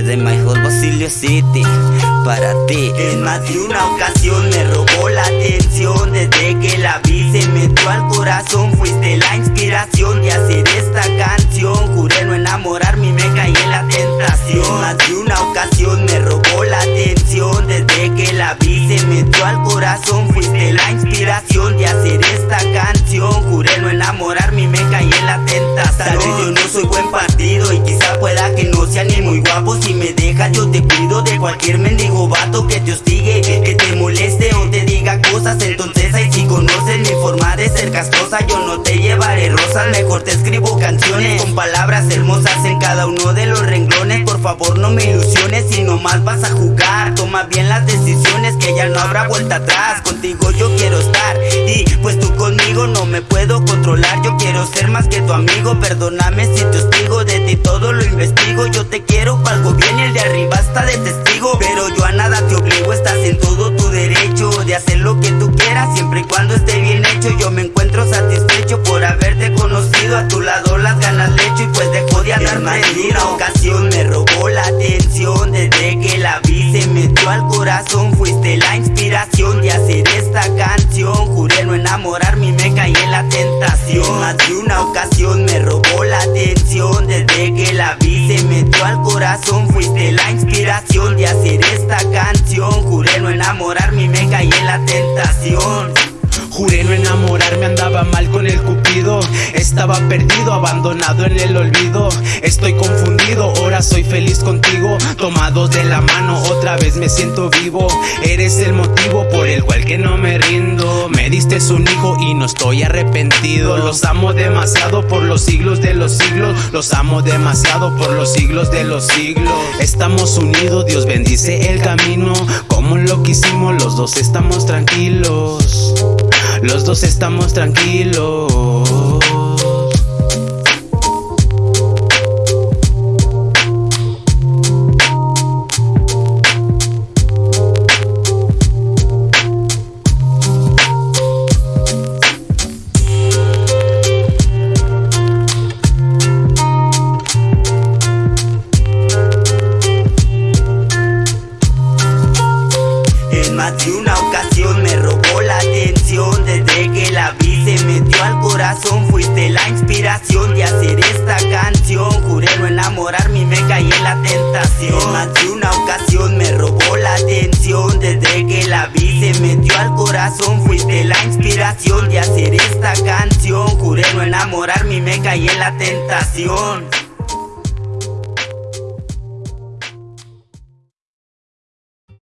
Desde My Hot Basilio City, para ti En más de una ocasión me robó la atención. Desde que la vi se metió al corazón. Fuiste la inspiración de hacer esta canción. Juré no enamorarme y me caí en la tentación. En más de una ocasión me robó la atención. Desde que la vi se metió al corazón. Fuiste la inspiración de hacer esta canción. Juré no enamorarme y me caí en la tentación. Tal vez yo no soy buen partido y quizá pueda que no sea ni muy guapo Yo te cuido de cualquier mendigo vato que te hostigue Que te moleste o te diga cosas. Entonces ahí si conoces mi forma de ser castrosa. Yo no te llevaré rosas, mejor te escribo canciones Con palabras hermosas en cada uno de los renglones. Por favor no me ilusiones si nomás vas a jugar. Toma bien las decisiones que ya no habrá vuelta atrás. Contigo yo quiero estar y pues tú conmigo no me puedo controlar. Yo quiero ser más que tu amigo, perdóname si te De hacer lo que tú quieras siempre y cuando esté bien hecho Yo me encuentro satisfecho por haberte conocido A tu lado las ganas le echo y pues dejo de andar una ocasión me robó la atención Desde que la vi se metió al corazón Fuiste la inspiración de hacer esta canción. Juré no enamorarme y me caí en la tentación. Más de una ocasión me robó la atención Desde que metió al corazón Fuiste la inspiración de hacer esta canción. Juré no enamorarme y me caí en la tentación. Juré no enamorarme, andaba mal con el cupido. Estaba perdido, abandonado en el olvido. Estoy confundido, ahora soy feliz contigo. Tomados de la mano, otra vez me siento vivo. Eres el motivo por el cual que no me rindo un hijo y no estoy arrepentido. Los amo demasiado por los siglos de los siglos. Los amo demasiado por los siglos de los siglos. Estamos unidos, Dios bendice el camino. Como lo que hicimos, los dos estamos tranquilos. Los dos estamos tranquilos. Más de una ocasión me robó la atención. Desde que la vi se metió al corazón. Fuiste la inspiración de hacer esta canción. Juré no enamorarme y me caí en la tentación. En más de una ocasión me robó la atención. Desde que la vi se metió al corazón. Fuiste la inspiración de hacer esta canción. Juré no enamorarme y me caí en la tentación